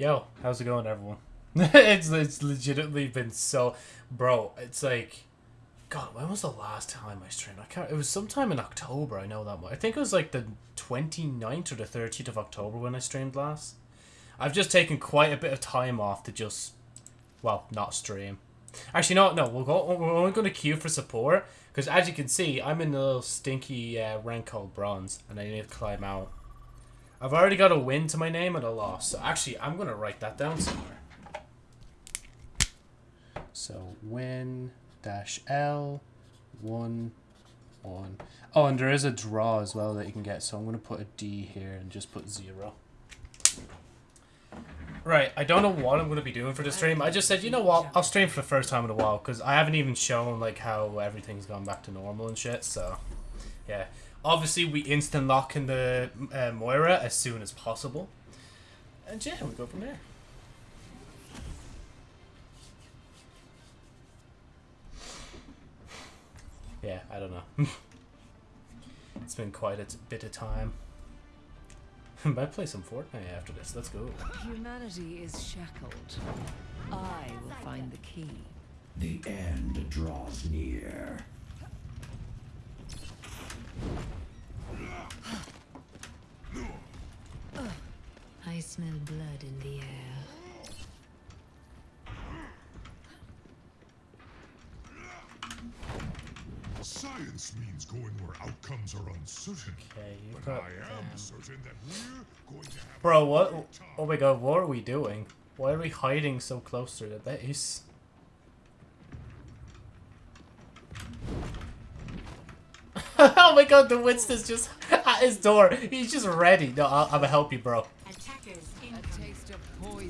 Yo, how's it going, everyone? it's it's legitimately been so, bro. It's like, God, when was the last time I streamed? I can't. It was sometime in October. I know that much. I think it was like the 29th or the 30th of October when I streamed last. I've just taken quite a bit of time off to just, well, not stream. Actually, no, no. We'll go. We're only going to queue for support because, as you can see, I'm in a little stinky uh, rank called bronze, and I need to climb out. I've already got a win to my name and a loss. So actually, I'm going to write that down somewhere. So win dash L one one. Oh, and there is a draw as well that you can get. So I'm going to put a D here and just put zero. Right, I don't know what I'm going to be doing for the stream. I just said, you know what, I'll stream for the first time in a while because I haven't even shown like how everything's gone back to normal and shit. So, yeah. Obviously, we instant lock in the uh, Moira as soon as possible. And yeah, we go from there. Yeah, I don't know. it's been quite a bit of time. Might play some Fortnite after this. Let's go. Humanity is shackled. I will find the key. The end draws near. I smell blood in the air. Science means going where outcomes are uncertain. Okay, you But got I them. am certain that we're going to have Bro, what? Oh my god, what are we doing? Why are we hiding so close to the base? oh my god, the Winston's just at his door. He's just ready. No, I'll, I'm gonna help you, bro.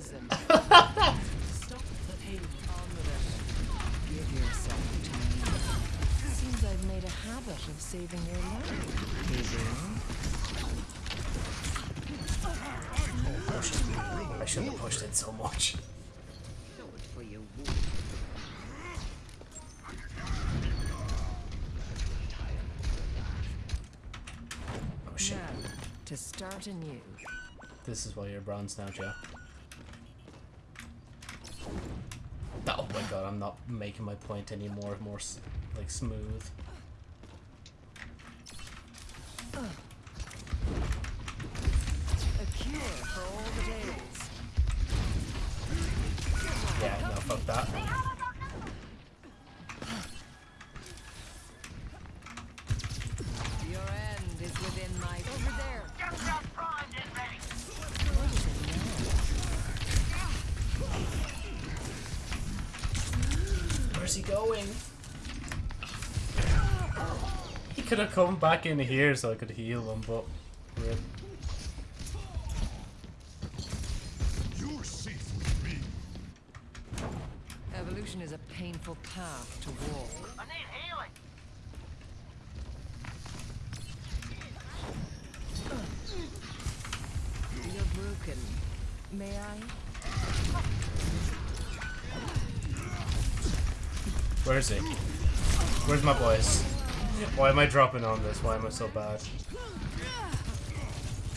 Poison. Stop the pain. On with it. Give yourself to me. Seems I've made a habit of saving your life. I shouldn't have pushed it so much. Show it for you. Oh shit. Now, to start anew. This is why you're bronze now, Joe. God, I'm not making my point anymore more like smooth. Could have come back in here so I could heal him, but rip. You're safe with me. Evolution is a painful path to walk. I need healing. You're broken. May I? Where is he? Where's my boys? Why am I dropping on this? Why am I so bad?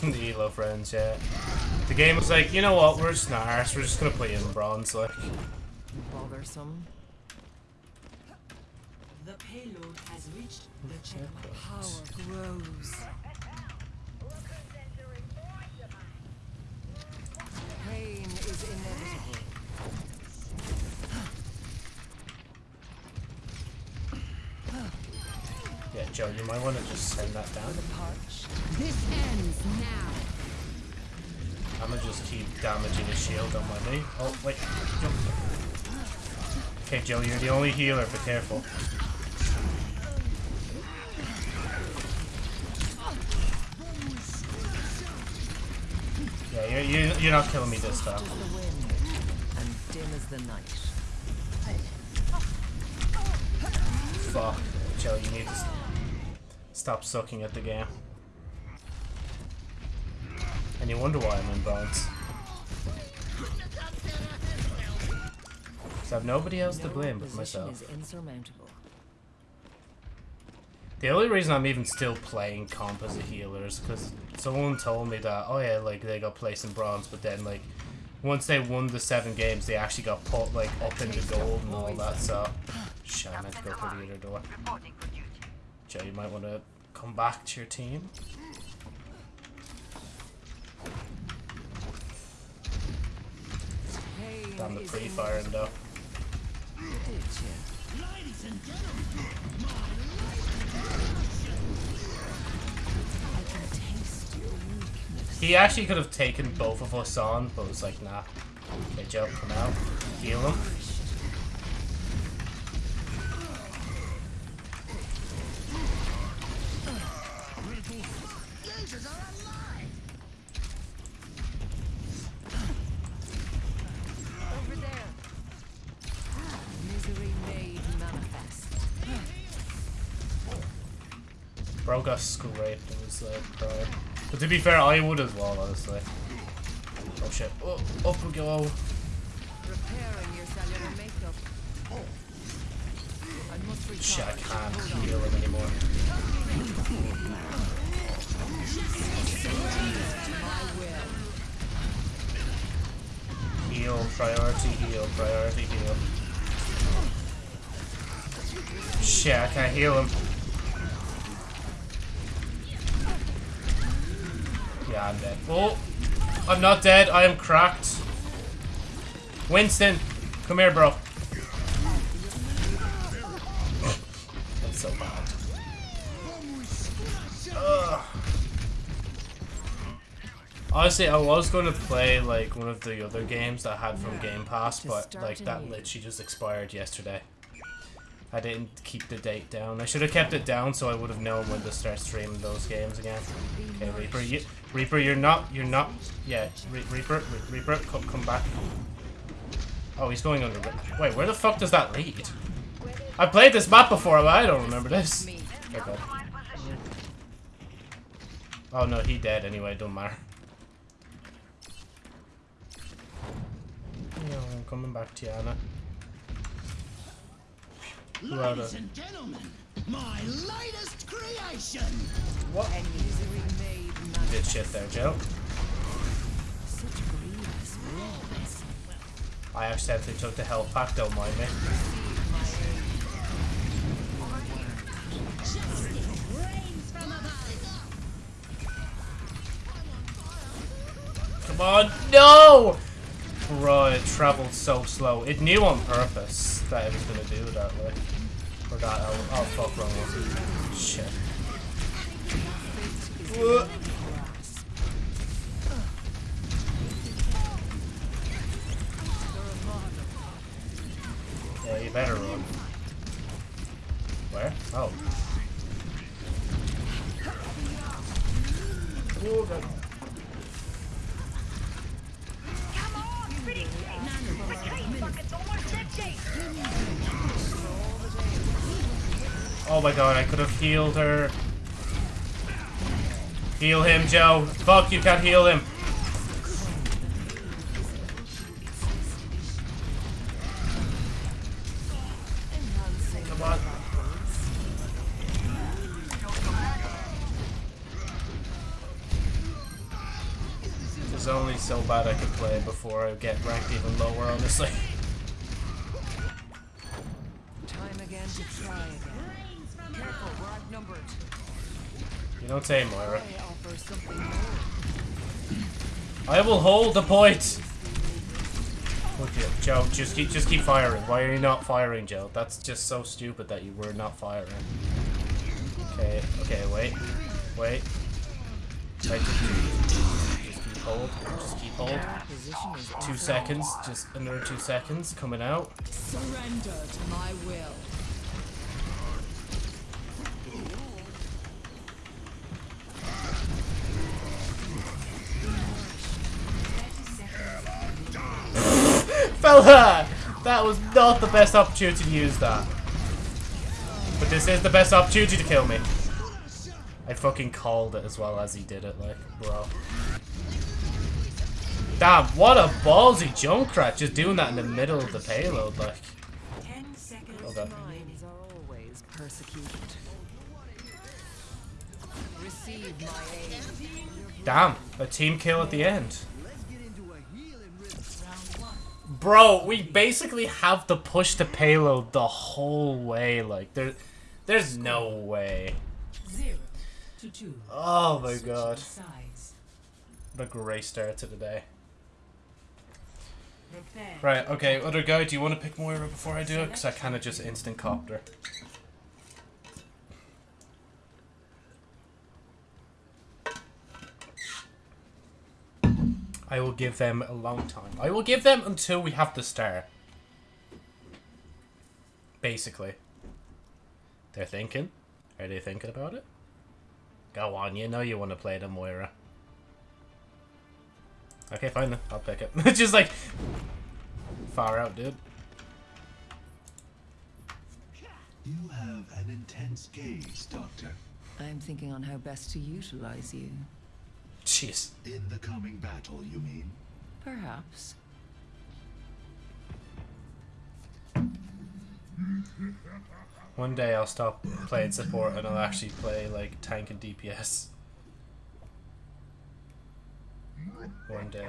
the Elo friends, yeah. The game was like, you know what, we're just arse, we're just gonna play in bronze, like. Bothersome. The payload has reached the checkpoint. Power grows. Pain is inevitable. Yeah, Joe, you might want to just send that down. This ends now. I'm gonna just keep damaging his shield on my knee. Oh, wait. Joe. Okay, Joe, you're the only healer, Be careful. Yeah, you're, you're, you're not killing me this time. As the wind, and dim as the night. Fuck. Joe, you need to s- stop sucking at the game. And you wonder why I'm in bronze. Because I have nobody else to blame but myself. The only reason I'm even still playing comp as a healer is because someone told me that, oh yeah, like they got placed in bronze, but then like once they won the seven games, they actually got put like up into gold and all that. So, shit, I meant to go through the other door. Joe, you might want to come back to your team. Damn the pre-firing though. Did you? I can taste your weakness. He actually could have taken both of us on, but it was like, nah. Okay, Joe, come out. Heal him. Bro got school raped and was uh, like, crying. But to be fair, I would as well, honestly. Oh shit. Oh, up we go. Repairing your cellular makeup. I. Shit, I can't heal him anymore. Heal, priority heal, priority heal. Shit, I can't heal him. Yeah, I'm dead. Oh! I'm not dead, I am cracked. Winston! Come here, bro. That's so bad. Ugh. Honestly, I was going to play like one of the other games that I had from Game Pass, but like that literally just expired yesterday. I didn't keep the date down. I should have kept it down so I would have known when to start streaming those games again. Okay, Reaper, you, Reaper, you're not, you're not, yeah, Re Reaper, Re Reaper, come, come back. Oh, he's going under. The Wait, where the fuck does that lead? I played this map before, but I don't remember this. Okay. Oh no, he dead anyway, don't matter. No, I'm coming back to you, Anna. Who are Ladies and gentlemen, my latest creation. And misery made manifest. Good shit there, Joe. Such grievous wounds. I accidentally took the health pack, don't mind me. Receive my aid. Come on, no! Bro, it traveled so slow. It knew on purpose that it was gonna do that way. Or that, oh, oh fuck, wrong one. Shit. Whoa. Yeah, you better run. Where? Oh. Oh, God. I could have healed her. Heal him, Joe. Fuck, you can't heal him. It's only so bad I could play before I get ranked even lower, honestly. Don't say, Moira. I offer something more. I will hold the point. Look at Joe. Just keep, just keep firing. Why are you not firing, Joe? That's just so stupid that you were not firing. Okay, okay, wait, wait. Wait, just, just keep hold. Just keep hold. Two seconds. Just another two seconds. Coming out. Surrender to my will. Fella! That was not the best opportunity to use that. But this is the best opportunity to kill me. I fucking called it as well as he did it, like, bro. Damn, what a ballsy Junkrat just doing that in the middle of the payload, like. Okay. Minds are always persecuted. Receive my aid. Damn, a team kill at the end. Bro, we basically have to push the payload the whole way. Like, there, there's no way. Zero to two. Oh my god. What a great start to the day. Right, okay, other guy, do you want to pick Moira before I do it? Because I kind of just instant copped her. I will give them a long time. I will give them until we have the star. Basically. They're thinking. Are they thinking about it? Go on, you know you want to play the Moira. Okay, fine then. I'll pick it. It's just like far out, dude. You have an intense gaze, Doctor. I'm thinking on how best to utilize you. Jeez. In the coming battle, you mean? Perhaps. One day I'll stop playing support and I'll actually play like tank and DPS. One day.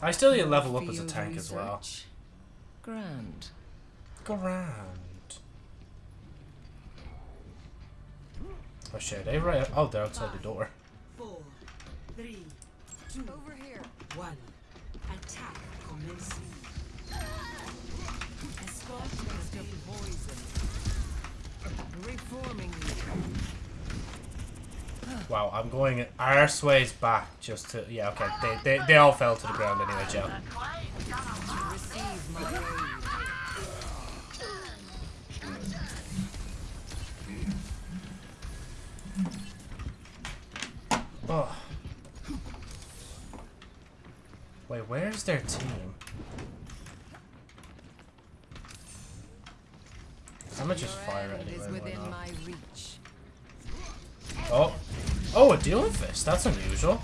I still need to level up as a tank as well. Grand. Grand. Oh shit, are they right? Oh, they're outside the door. Four, three, two, Over here. one. Attack commencing. Escort the poison. Reforming you. Wow, I'm going arseways back just to. Yeah, okay. They, they, they all fell to the ground anyway, Joe. Receive my aid. Oh. Wait, where's their team? I'm gonna just fire anyway. is within my reach. Oh. Oh, a dueling fist. That's unusual.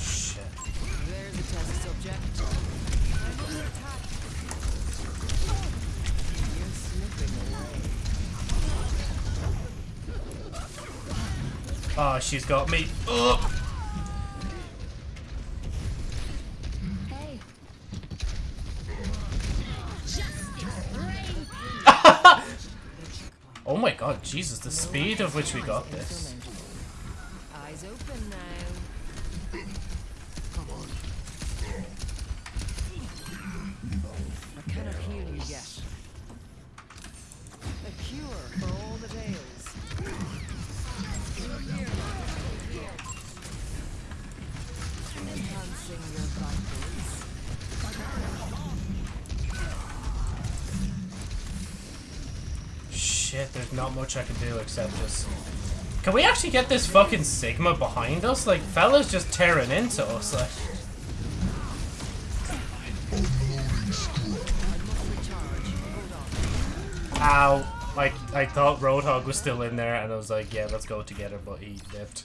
Shit. Oh, she's got me. Oh. Hey. Oh my god, Jesus, the speed of which we got this. Eyes open now. Much I can do except just... Can we actually get this fucking Sigma behind us? Like, fella's just tearing into us, like... Ow. Like, I thought Roadhog was still in there, and I was like, yeah, let's go together, but he lived.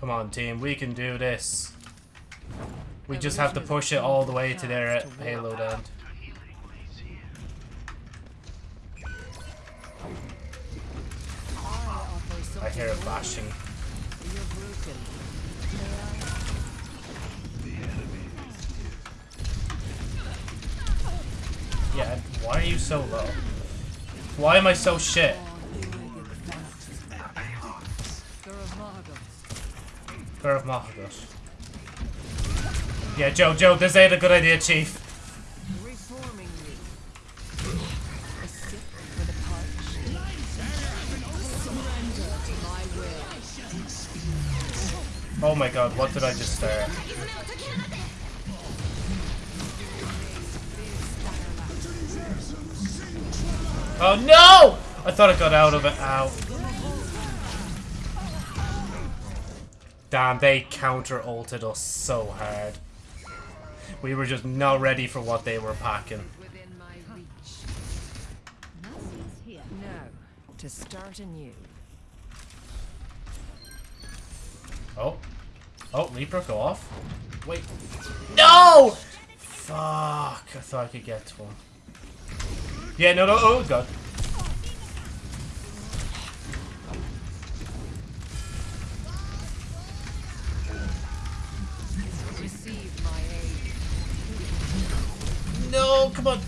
Come on, team, we can do this. We just have to push it all the way to their payload end. I hear it bashing. Yeah, why are you so low? Why am I so shit? Pair of Mahagos. Yeah, Joe, Joe, this ain't a good idea, Chief. Oh my god, what did I just say? Oh no! I thought I got out of it. Ow. Damn, they counter-ulted us so hard. We were just not ready for what they were packing. Now, to start anew. Oh. Oh, Reaper, go off. Wait. No! Fuck. I thought I could get one. Yeah, no, no. Oh, God. No, come on.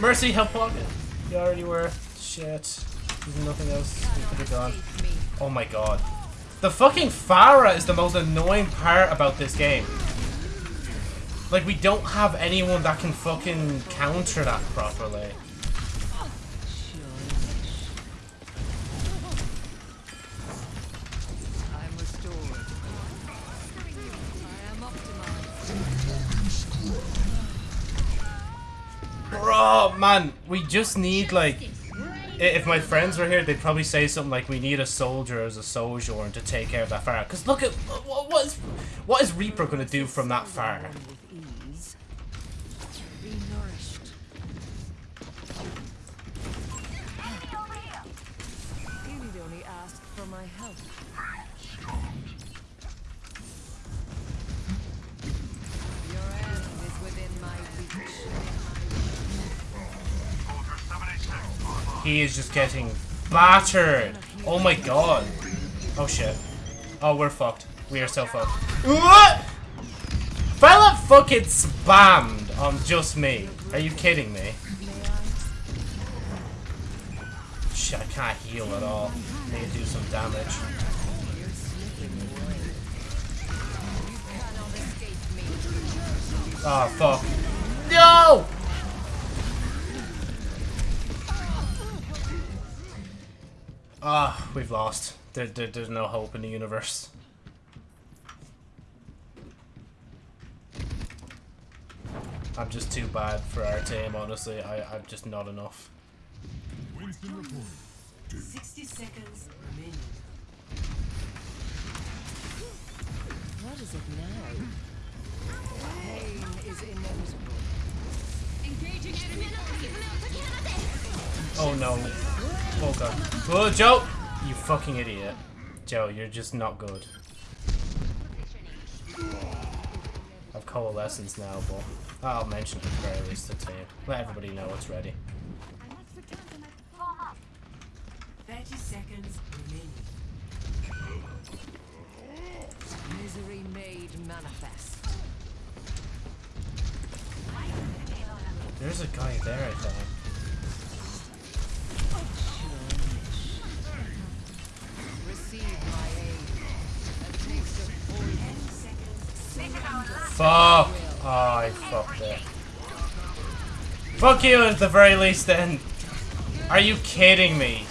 Mercy, help pocket. You already were. Shit. There's nothing else we could have done. Oh my god. The fucking Pharah is the most annoying part about this game. Like, we don't have anyone that can fucking counter that properly. Bro, man, we just need, like... If my friends were here, they'd probably say something like, we need a soldier as a sojourn to take care of that fire." Because look at... What, is, what is Reaper to do from that Pharah? He is just getting battered. Oh my god. Oh shit. Oh, we're fucked. We are so fucked. What? Fella fucking spammed on just me. Are you kidding me? Shit, I can't heal at all. Need to do some damage. Oh, fuck. No! Ah, we've lost. There, there, there's no hope in the universe. I'm just too bad for our team, honestly. I, I'm just not enough. Winston reporting. 60 seconds remaining. What is it now? Pain is inevitable. Oh no. Oh god. Oh, Joe! You fucking idiot. Joe, you're just not good. I've coalescence now, but I'll mention it at the very least to team. Let everybody know it's ready. 30 seconds remaining. Misery made manifest. There's a guy there, I think. Fuck! Oh, I fucked it. Fuck you at the very least then. Are you kidding me?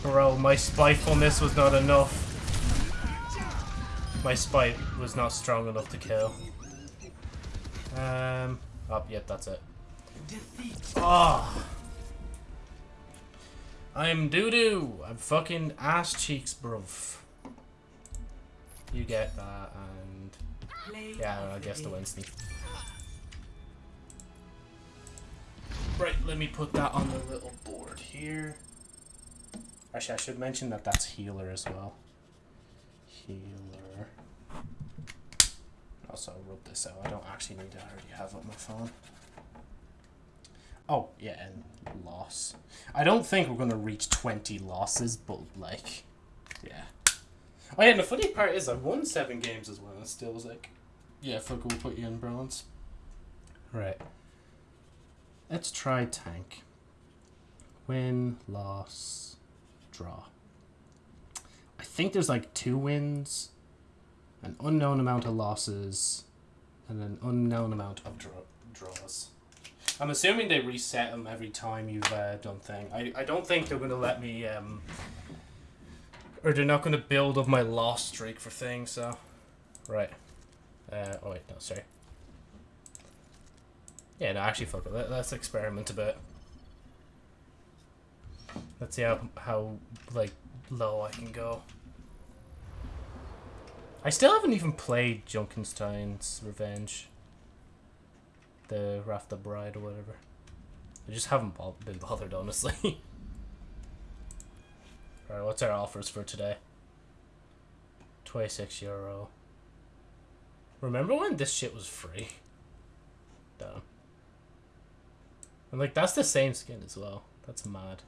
Bro, my spitefulness was not enough. My spite was not strong enough to kill. Um, oh, yep, that's it. Oh. I'm doo-doo. I'm fucking ass cheeks, bruv. You get that, and... Yeah, I guess the day. Winston. Right, let me put that on the little board here. Actually, I should mention that that's healer as well. Healer. Also, I wrote this out. I don't actually need to I already have it on my phone. Oh, yeah, and loss. I don't think we're going to reach 20 losses, but, like, yeah. Oh, yeah, and the funny part is I've won seven games as well, and still was like, yeah, fuck, we'll put you in bronze. Right. Let's try tank. Win, loss, draw. I think there's like two wins, an unknown amount of losses, and an unknown amount of draw- draws. I'm assuming they reset them every time you've uh, done thing. I, I don't think they're going to let me, um, or they're not going to build up my loss streak for things, so. Right. Uh, oh wait, no, sorry. Yeah, no, actually, fuck it. Let, let's experiment a bit. Let's see how, how, like, low I can go. I still haven't even played Junkenstein's Revenge. The Wrath the Bride or whatever. I just haven't been bothered, honestly. Alright, what's our offers for today? 26 euro. Remember when this shit was free? Damn. And like that's the same skin as well. That's mad.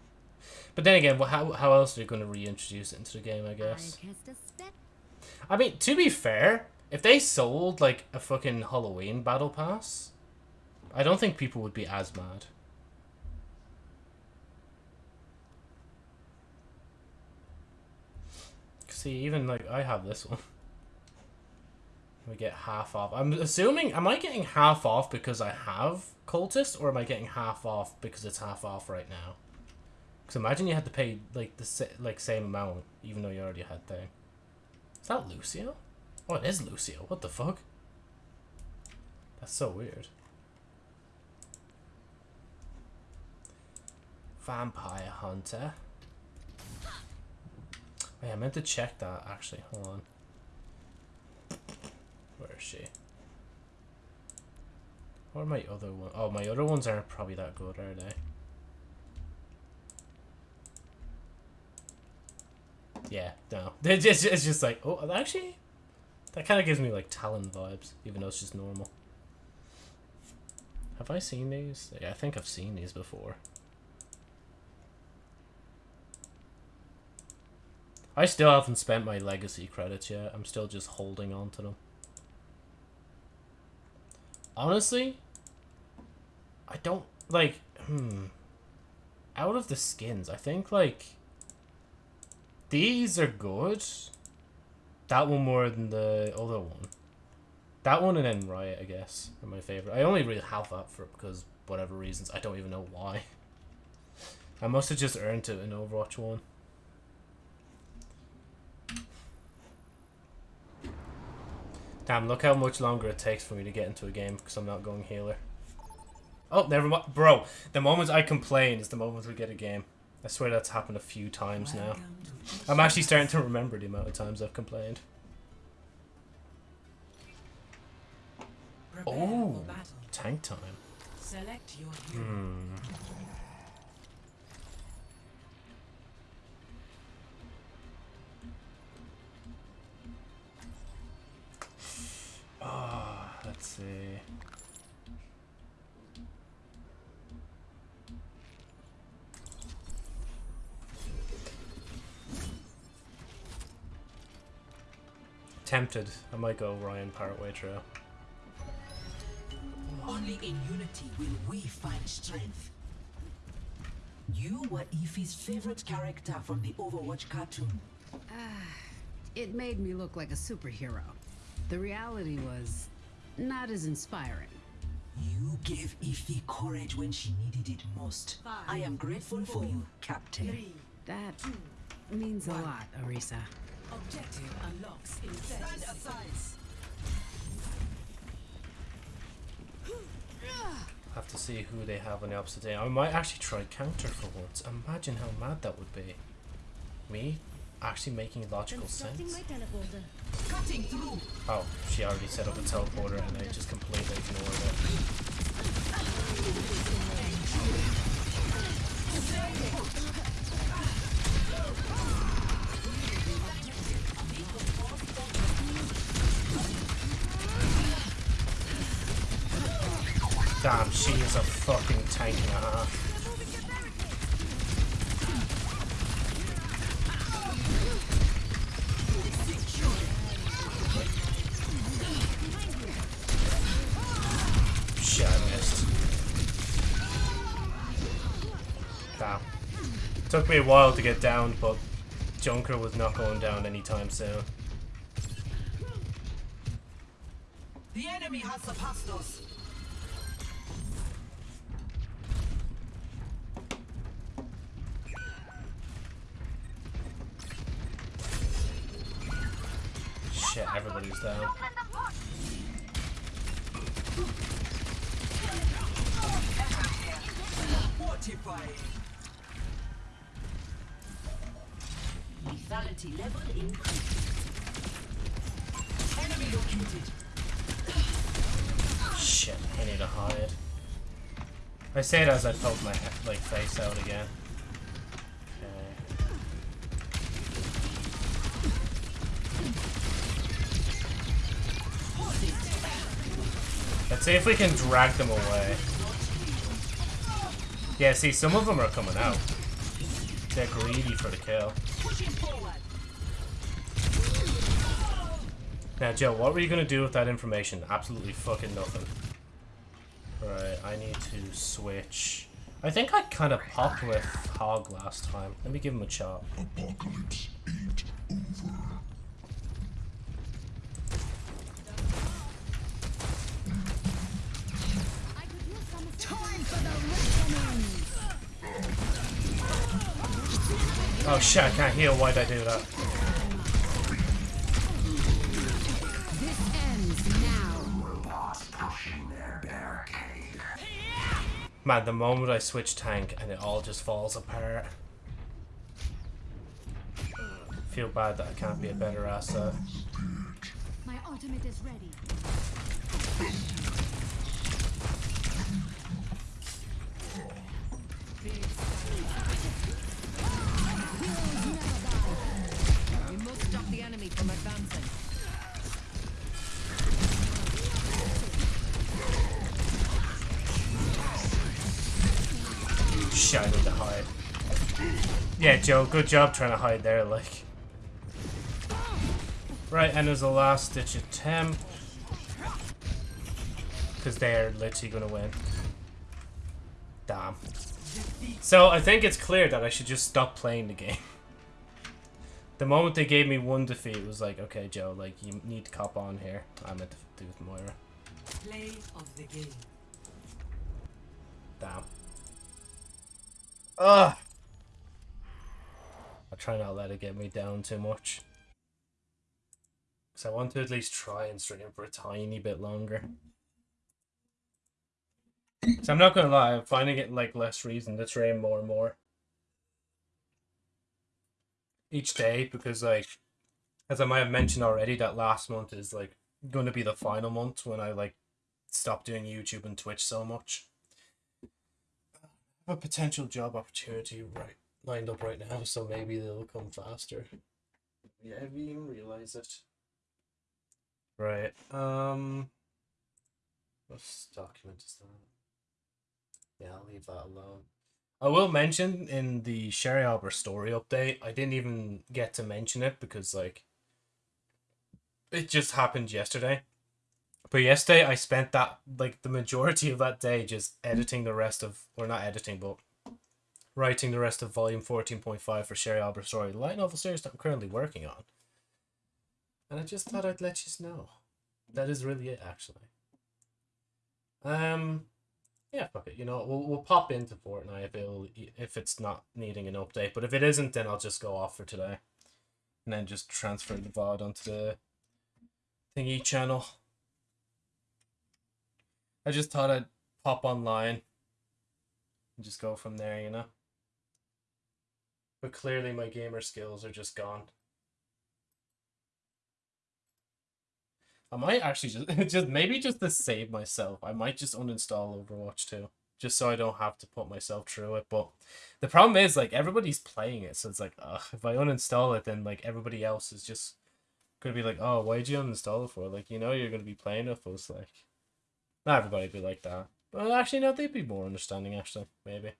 But then again, wha- how how else are you going to reintroduce it into the game? I guess. I mean, to be fair, if they sold like a fucking Halloween battle pass, I don't think people would be as mad. See, even like I have this one. We get half off. I'm assuming, am I getting half off because I have cultist, or am I getting half off because it's half off right now? Because imagine you had to pay like the like same amount, even though you already had thing. Is that Lucio? Oh, it is Lucio. What the fuck? That's so weird. Vampire Hunter. Yeah, I meant to check that actually. Hold on. Where is she? What are my other ones? Oh, my other ones aren't probably that good, are they? Yeah, no. It's just, it's just like, oh, actually, that kind of gives me like Talon vibes, even though it's just normal. Have I seen these? Yeah, I think I've seen these before. I still haven't spent my legacy credits yet. I'm still just holding on to them. Honestly, I don't like hmm out of the skins, I think like these are good. That one more than the other one. That one and then Riot, I guess, are my favorite. I only really have that for because whatever reasons. I don't even know why. I must have just earned it in Overwatch 1. Damn, look how much longer it takes for me to get into a game because I'm not going healer. Oh, never mind. Bro, the moment I complain is the moment we get a game. I swear that's happened a few times now. I'm actually starting to remember the amount of times I've complained. Oh, tank time. Select your hero. Hmm. Ah, let's see. Tempted. I might go Ryan Partway Trail. Only in unity will we find strength. You were Ife's favorite character from the Overwatch cartoon. It made me look like a superhero. The reality was not as inspiring. You gave Ife courage when she needed it most. I am grateful for you, Captain. Three. That means a lot, Arisa. Objective unlocks in 30 seconds. Have to see who they have on the opposite day. I might actually try counter for once. Imagine how mad that would be. Me actually making logical sense. Cutting through. Oh, she already set up a teleporter and I just completely ignored it. Damn, she is a fucking tank and Took me a while to get down, but Junker was not going down anytime soon. The enemy has surpassed us. Shit, everybody's down. Say it as I poke my like face out again. Let's see if we can drag them away. Yeah, see, some of them are coming out. They're greedy for the kill. Now, Joe, what were you gonna do with that information? Absolutely fucking nothing. Right, I need to switch. I think I kind of popped with Hog last time. Let me give him a shot. Apocalypse ain't over. Time for the reckoning! Oh shit, I can't heal. Why'd I do that? Man, the moment I switch tank and it all just falls apart. Feel bad that I can't be a better asset. My ultimate is ready. We must stop the enemy from advancing. Shit, I need to hide. Yeah, Joe, good job trying to hide there, like. Right, and there's a last ditch attempt. Because they're literally gonna win. Damn. So, I think it's clear that I should just stop playing the game. The moment they gave me one defeat, it was like, okay, Joe, like, you need to cop on here. I'm at the do with Moira. Play of the game. Damn. Ugh. I'll try not to let it get me down too much. Because I want to at least try and stream for a tiny bit longer. So I'm not gonna lie, I'm finding it like less reason to stream more and more. Each day, because like, as I might have mentioned already, that last month is like gonna be the final month when I like stop doing YouTube and Twitch so much a potential job opportunity right lined up right now, so maybe they'll come faster. Yeah, have you even realize it? Right. Um. What document is that? Yeah, I'll leave that alone. I will mention in the Sherry Albert story update. I didn't even get to mention it because like it just happened yesterday. But yesterday I spent that like the majority of that day just editing the rest of or not editing but writing the rest of volume fourteen point five for Sherry Albert story, the light novel series that I'm currently working on. And I just thought I'd let you know. That is really it actually. Um yeah, fuck it. You know, we'll we'll pop into Fortnite if it'll if it's not needing an update. But if it isn't, then I'll just go off for today, and then just transfer the VOD onto the thingy channel. I just thought I'd pop online and just go from there, you know. But clearly, my gamer skills are just gone. I might actually just just maybe just to save myself, I might just uninstall Overwatch 2. Just so I don't have to put myself through it. But the problem is like everybody's playing it, so it's like ugh, if I uninstall it then like everybody else is just gonna be like, Oh, why'd you uninstall it for? Like, you know you're gonna be playing it for, like not everybody would be like that. But actually no, they'd be more understanding actually, maybe.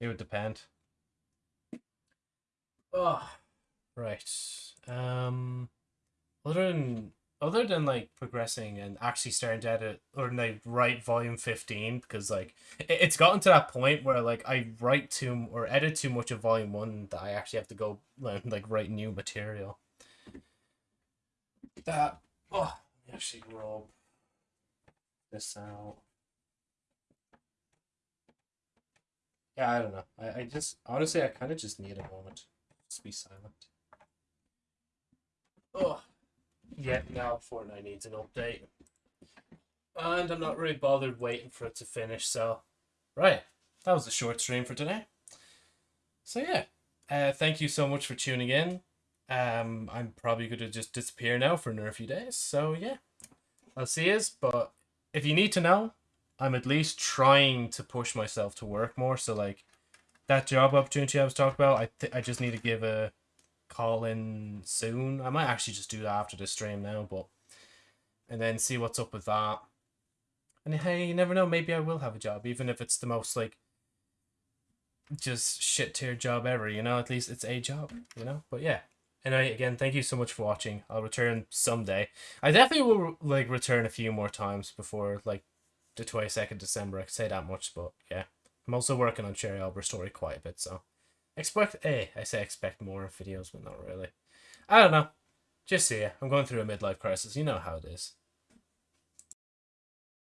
It would depend. Oh right. Um other than other than like progressing and actually starting to edit or like write volume 15 because like it, it's gotten to that point where like i write too or edit too much of volume one that i actually have to go like, like write new material that oh actually rub this out yeah i don't know i, I just honestly i kind of just need a moment just be silent oh yeah, now Fortnite needs an update. And I'm not really bothered waiting for it to finish, so... Right, that was a short stream for today. So yeah, uh, thank you so much for tuning in. Um, I'm probably going to just disappear now for another few days, so yeah. I'll see you, but if you need to know, I'm at least trying to push myself to work more, so like, that job opportunity I was talking about, I, th I just need to give a call in soon. I might actually just do that after the stream now, but and then see what's up with that. And hey, you never know, maybe I will have a job, even if it's the most like just shit tier job ever, you know, at least it's a job, you know? But yeah. Anyway, again, thank you so much for watching. I'll return someday. I definitely will like return a few more times before like the 22nd December, I can say that much, but yeah. I'm also working on Cherry Arbor story quite a bit, so expect, eh, I say expect more videos, but not really. I don't know. Just see ya. I'm going through a midlife crisis. You know how it is.